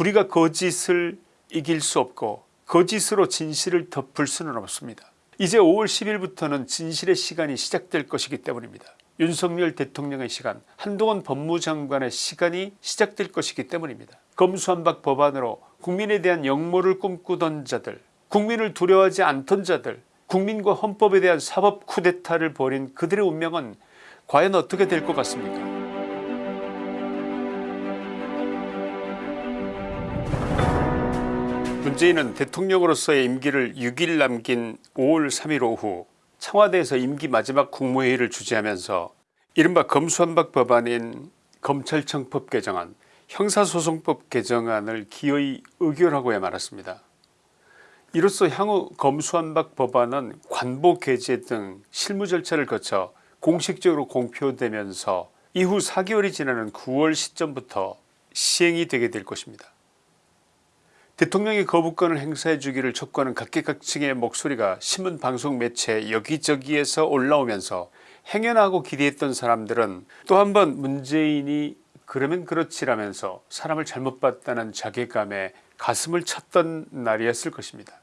불의가 거짓을 이길 수 없고 거짓으로 진실을 덮을 수는 없습니다. 이제 5월 10일부터는 진실의 시간이 시작될 것이기 때문입니다. 윤석열 대통령의 시간 한동훈 법무장관의 시간이 시작될 것이기 때문입니다. 검수한박 법안으로 국민에 대한 역모를 꿈꾸던 자들 국민을 두려워하지 않던 자들 국민과 헌법에 대한 사법 쿠데타를 벌인 그들의 운명은 과연 어떻게 될 것 같습니까 문재인은 대통령으로서의 임기를 6일 남긴 5월 3일 오후 청와대에서 임기 마지막 국무회의를 주재하면서 이른바 검수한박 법안인 검찰청법 개정안 형사소송법 개정안을 기어이 의결하고야 말았습니다. 이로써 향후 검수한박 법안은 관보 게재 등 실무 절차를 거쳐 공식적으로 공표되면서 이후 4개월이 지나는 9월 시점부터 시행이 되게 될 것입니다. 대통령이 거부권을 행사해 주기를 촉구하는 각계각층의 목소리가 신문 방송 매체 여기저기에서 올라오면서 행여나고 기대했던 사람들은 또 한 번 문재인이 그러면 그렇지라면서 사람을 잘못 봤다는 자괴감에 가슴을 쳤던 날이었을 것입니다.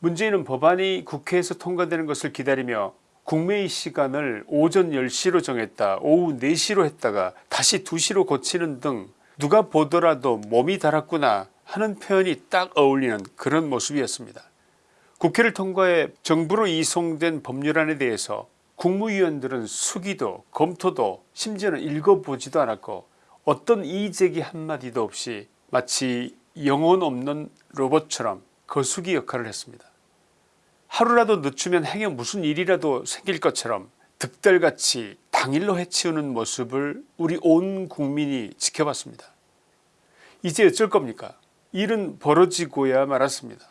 문재인은 법안이 국회에서 통과되는 것을 기다리며 국회의 시간을 오전 10시로 정했다 오후 4시로 했다가 다시 2시로 고치는 등 누가 보더라도 몸이 달았구나 하는 표현이 딱 어울리는 그런 모습이었습니다. 국회를 통과해 정부로 이송된 법률안에 대해서 국무위원들은 수기도 검토도 심지어는 읽어보지도 않았고 어떤 이의제기 한마디도 없이 마치 영혼 없는 로봇처럼 거수기 역할을 했습니다. 하루라도 늦추면 행여 무슨 일이라도 생길 것처럼 득달같이 당일로 해치우는 모습을 우리 온 국민이 지켜봤습니다. 이제 어쩔 겁니까 일은 벌어지고야 말았습니다.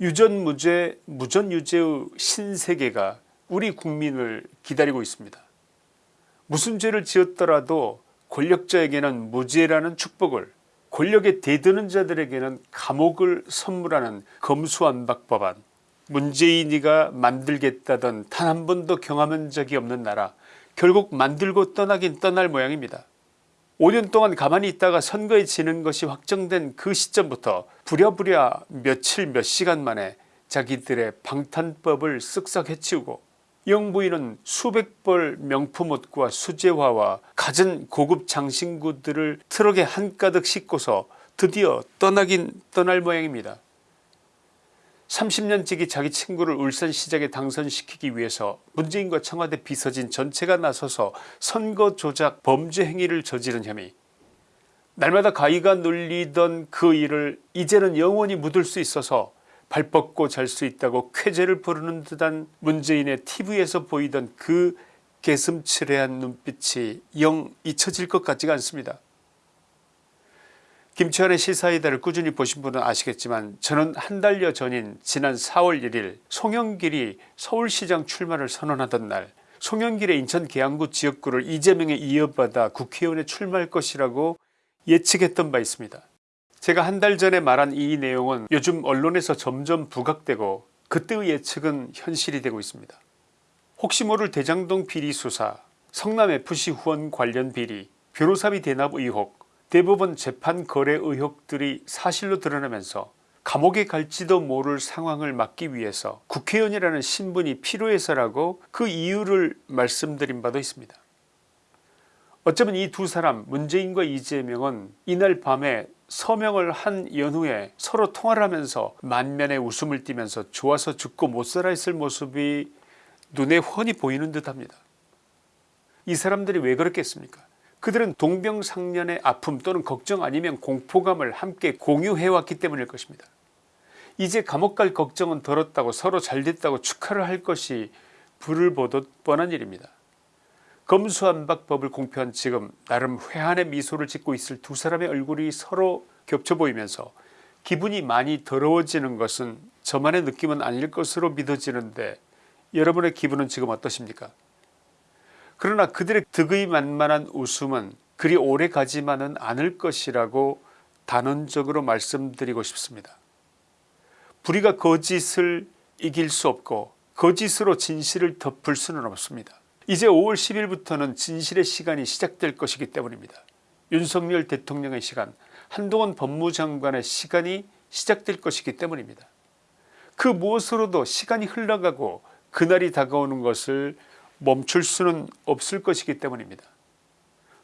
유전무죄 무전유죄의 신세계가 우리 국민을 기다리고 있습니다. 무슨 죄를 지었더라도 권력자에게는 무죄라는 축복을 권력에 대드는 자들에게는 감옥을 선물하는 검수안박 법안 문재인이가 만들겠다던 단 한 번도 경험한 적이 없는 나라 결국 만들고 떠나긴 떠날 모양입니다. 5년 동안 가만히 있다가 선거에 지는 것이 확정된 그 시점부터 부랴부랴 며칠 몇 시간 만에 자기들의 방탄법을 쓱싹 해치우고 영부인은 수백 벌 명품 옷과 수제화와 갖은 고급 장신구들을 트럭에 한가득 싣고서 드디어 떠나긴 떠날 모양입니다. 30년 지기 자기 친구를 울산시장에 당선시키기 위해서 문재인과 청와대 비서진 전체가 나서서 선거 조작 범죄 행위를 저지른 혐의 날마다 가위가 눌리던 그 일을 이제는 영원히 묻을 수 있어서 발 뻗고 잘 수 있다고 쾌재를 부르는 듯한 문재인의 tv에서 보이던 그 개슴츠레한 눈빛이 영 잊혀질 것 같지가 않습니다. 김치환의 시사이다를 꾸준히 보신 분은 아시겠지만 저는 한 달여 전인 지난 4월 1일 송영길이 서울시장 출마를 선언하던 날 송영길의 인천 계양구 지역구를 이재명에 이어받아 국회의원에 출마할 것이라고 예측했던 바 있습니다. 제가 한 달 전에 말한 이 내용은 요즘 언론에서 점점 부각되고 그때의 예측은 현실이 되고 있습니다. 혹시 모를 대장동 비리 수사 성남FC 후원 관련 비리 변호사비 대납 의혹 대법원 재판 거래 의혹들이 사실로 드러나면서 감옥에 갈지도 모를 상황을 막기 위해서 국회의원이라는 신분이 필요해서라고 그 이유를 말씀드린 바도 있습니다. 어쩌면 이 두 사람 문재인과 이재명은 이날 밤에 서명을 한 연후에 서로 통화를 하면서 만면에 웃음을 띠면서 좋아서 죽고 못살아 했을 모습이 눈에 훤히 보이는 듯합니다. 이 사람들이 왜 그렇겠습니까 그들은 동병상련의 아픔 또는 걱정 아니면 공포감을 함께 공유해왔기 때문일 것입니다. 이제 감옥 갈 걱정은 덜었다고 서로 잘됐다고 축하를 할 것이 불을 보듯 뻔한 일입니다. 검수한박법을 공표한 지금 나름 회한의 미소를 짓고 있을 두 사람의 얼굴이 서로 겹쳐 보이면서 기분이 많이 더러워지는 것은 저만의 느낌은 아닐 것으로 믿어지는데 여러분의 기분은 지금 어떠십니까 그러나 그들의 득의 만만한 웃음은 그리 오래 가지만은 않을 것이라고 단언적으로 말씀드리고 싶습니다. 불의가 거짓을 이길 수 없고 거짓으로 진실을 덮을 수는 없습니다. 이제 5월 10일부터는 진실의 시간이 시작될 것이기 때문입니다. 윤석열 대통령의 시간 한동훈 법무장관의 시간이 시작될 것이기 때문입니다. 그 무엇으로도 시간이 흘러가고 그날이 다가오는 것을 멈출 수는 없을 것이기 때문입니다.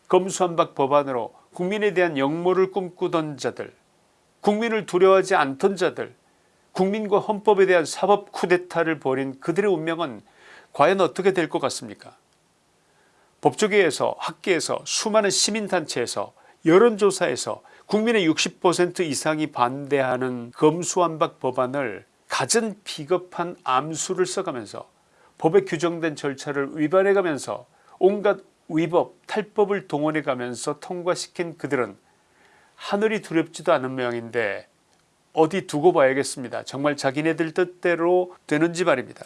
검수한박 법안으로 국민에 대한 역모를 꿈꾸던 자들 국민을 두려워하지 않던 자들 국민과 헌법에 대한 사법 쿠데타를 벌인 그들의 운명은 과연 어떻게 될 것 같습니까 법조계에서 학계에서 수많은 시민단체에서 여론조사에서 국민의 60% 이상이 반대하는 검수완박 법안을 갖은 비겁한 암수를 써가면서 법에 규정된 절차를 위반해가면서 온갖 위법 탈법을 동원해가면서 통과시킨 그들은 하늘이 두렵지도 않은 모양인데 어디 두고 봐야겠습니다. 정말 자기네들 뜻대로 되는지 말입니다.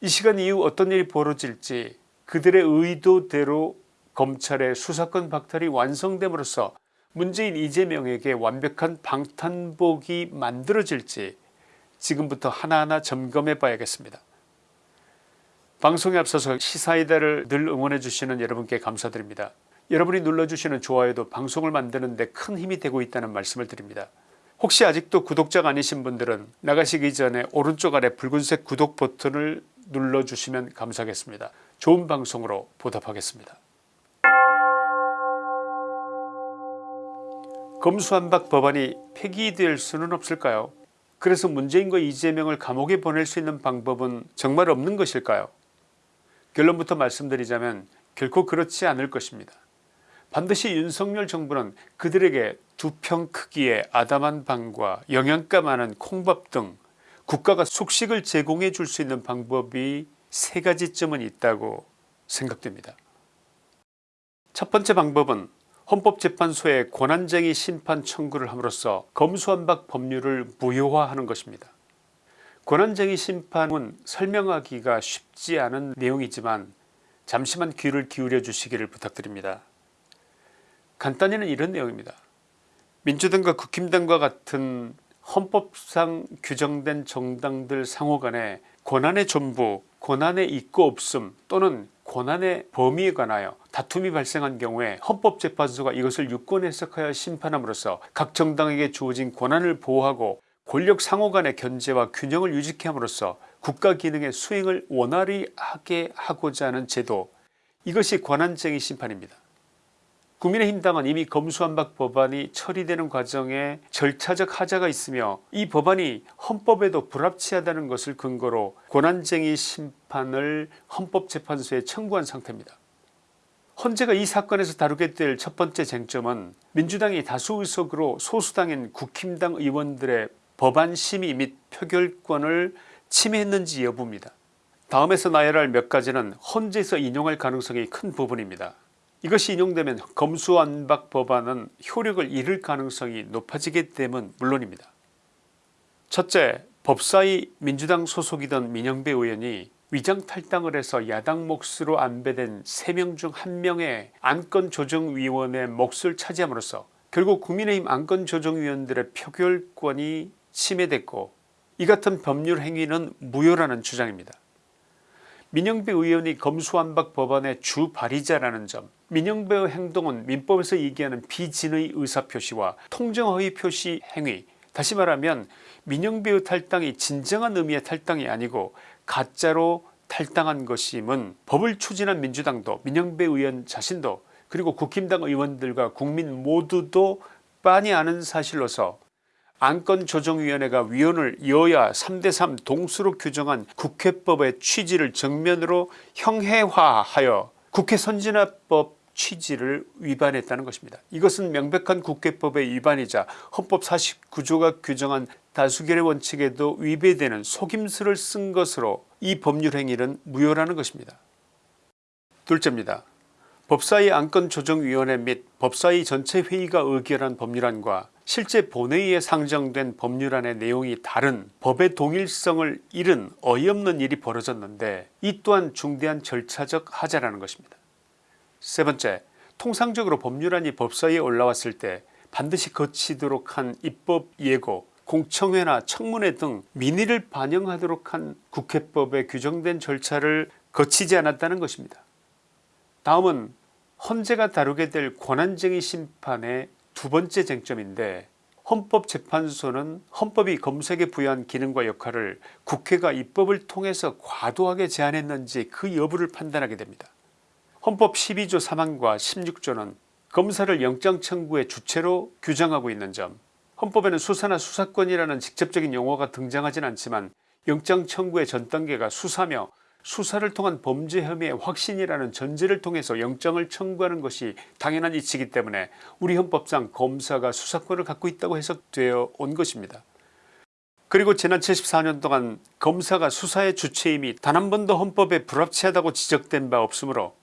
이 시간 이후 어떤 일이 벌어질지 그들의 의도대로 검찰의 수사권 박탈이 완성됨으로써 문재인 이재명에게 완벽한 방탄복이 만들어질지 지금부터 하나하나 점검해 봐야겠습니다. 방송에 앞서서 시사이다를 늘 응원해 주시는 여러분께 감사드립니다. 여러분이 눌러주시는 좋아요도 방송을 만드는 데 큰 힘이 되고 있다는 말씀을 드립니다. 혹시 아직도 구독자가 아니신 분들은 나가시기 전에 오른쪽 아래 붉은색 구독 버튼을 눌러주시면 감사하겠습니다. 좋은 방송으로 보답하겠습니다. 검수한박 법안이 폐기될 수는 없을까요 그래서 문재인과 이재명을 감옥에 보낼 수 있는 방법은 정말 없는 것일까요 결론부터 말씀드리자면 결코 그렇지 않을 것입니다. 반드시 윤석열 정부는 그들에게 두 평 크기의 아담한 방과 영양가 많은 콩밥 등 국가가 숙식을 제공해 줄 수 있는 방법이 세 가지쯤은 있다고 생각됩니다. 첫 번째 방법은 헌법재판소에 권한쟁의 심판 청구를 함으로써 검수완박 법률을 무효화하는 것입니다. 권한쟁의 심판은 설명하기가 쉽지 않은 내용이지만 잠시만 귀를 기울여 주시기를 부탁드립니다. 간단히는 이런 내용입니다. 민주당과 국힘당과 같은 헌법상 규정된 정당들 상호 간에 권한의 전부 권한의 있고 없음 또는 권한의 범위에 관하여 다툼이 발생한 경우에 헌법재판소가 이것을 유권 해석하여 심판함으로써 각 정당에게 주어진 권한을 보호하고 권력 상호 간의 견제와 균형을 유지케 함으로써 국가 기능의 수행을 원활히 하게 하고자 하는 제도 이것이 권한쟁의 심판입니다. 국민의힘당은 이미 검수한박 법안이 처리되는 과정에 절차적 하자가 있으며 이 법안이 헌법에도 불합치하다는 것을 근거로 권한쟁의 심판을 헌법재판소에 청구한 상태입니다. 헌재가 이 사건에서 다루게 될 첫 번째 쟁점은 민주당이 다수 의석으로 소수당인 국힘당 의원들의 법안 심의 및 표결권을 침해했는지 여부입니다. 다음에서 나열할 몇 가지는 헌재에서 인용할 가능성이 큰 부분입니다. 이것이 인용되면 검수완박 법안은 효력을 잃을 가능성이 높아지게 되면 물론입니다. 첫째 법사위 민주당 소속이던 민영배 의원이 위장탈당을 해서 야당 몫으로 안배된 3명 중 1명의 안건조정위원회 몫을 차지함으로써 결국 국민의힘 안건조정위원들의 표결권이 침해됐고 이 같은 법률 행위는 무효라는 주장입니다. 민영배 의원이 검수완박 법안의 주 발의자라는 점 민영배의 행동은 민법에서 얘기하는 비진의 의사표시와 통정허위 표시 행위 다시 말하면 민영배의 탈당이 진정한 의미의 탈당이 아니고 가짜로 탈당한 것임은 법을 추진한 민주당도 민영배 의원 자신도 그리고 국힘당 의원들과 국민 모두도 빤히 아는 사실로서 안건조정위원회가 위원을 여야 3대3 동수로 규정한 국회법의 취지를 정면으로 형해화하여 국회 선진화법 취지를 위반했다는 것입니다. 이것은 명백한 국회법의 위반이자 헌법 49조가 규정한 다수결의 원칙에도 위배되는 속임수를 쓴 것으로 이 법률 행위는 무효라는 것입니다. 둘째입니다. 법사위 안건조정위원회 및 법사위 전체 회의가 의결한 법률안과 실제 본회의에 상정된 법률안의 내용이 다른 법의 동일성을 잃은 어이없는 일이 벌어졌는데 이 또한 중대한 절차적 하자라는 것입니다. 세 번째 통상적으로 법률안이 법사위에 올라왔을 때 반드시 거치도록 한 입법 예고 공청회나 청문회 등 민의를 반영하도록 한 국회법에 규정된 절차를 거치지 않았다는 것입니다. 다음은 헌재가 다루게 될 권한쟁의 심판의 두 번째 쟁점인데 헌법재판소는 헌법이 검색에 부여한 기능과 역할을 국회가 입법을 통해서 과도하게 제한했는지 그 여부를 판단하게 됩니다. 헌법 12조 3항과 16조는 검사를 영장 청구의 주체로 규정하고 있는 점 헌법에는 수사나 수사권이라는 직접적인 용어가 등장하진 않지만 영장 청구의 전 단계가 수사며 수사를 통한 범죄 혐의의 확신이라는 전제를 통해서 영장을 청구하는 것이 당연한 이치이기 때문에 우리 헌법상 검사가 수사권을 갖고 있다고 해석되어 온 것입니다. 그리고 지난 74년 동안 검사가 수사의 주체임이 단 한 번도 헌법에 불합치하다고 지적된 바 없으므로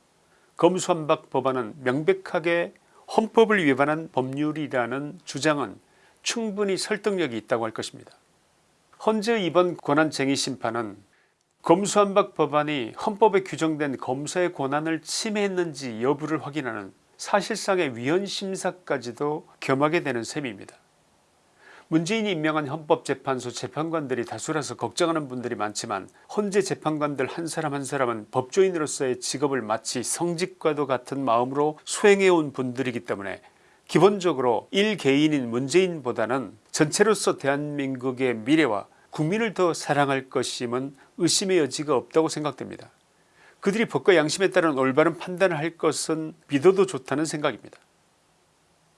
검수한박 법안은 명백하게 헌법을 위반한 법률이라는 주장은 충분히 설득력이 있다고 할 것입니다. 헌재 이번 권한쟁의 심판은 검수한박 법안이 헌법에 규정된 검사의 권한을 침해했는지 여부를 확인하는 사실상의 위헌심사까지도 겸하게 되는 셈입니다. 문재인이 임명한 헌법재판소 재판관들이 다수라서 걱정하는 분들이 많지만 헌재 재판관들 한 사람 한 사람은 법조인으로서의 직업을 마치 성직과도 같은 마음으로 수행해온 분들이기 때문에 기본적으로 일개인인 문재인보다는 전체로서 대한민국의 미래와 국민을 더 사랑할 것임은 의심의 여지가 없다고 생각됩니다. 그들이 법과 양심에 따른 올바른 판단을 할 것은 믿어도 좋다는 생각입니다.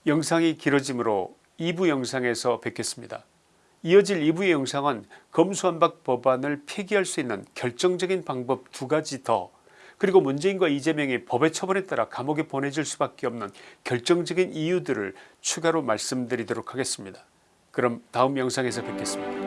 영상이 길어지므로 2부 영상에서 뵙겠습니다. 이어질 2부의 영상은 검수한박 법안을 폐기할 수 있는 결정적인 방법 두 가지 더 그리고 문재인과 이재명이 법의 처벌에 따라 감옥에 보내질 수밖에 없는 결정적인 이유들을 추가로 말씀드리도록 하겠습니다. 그럼 다음 영상에서 뵙겠습니다.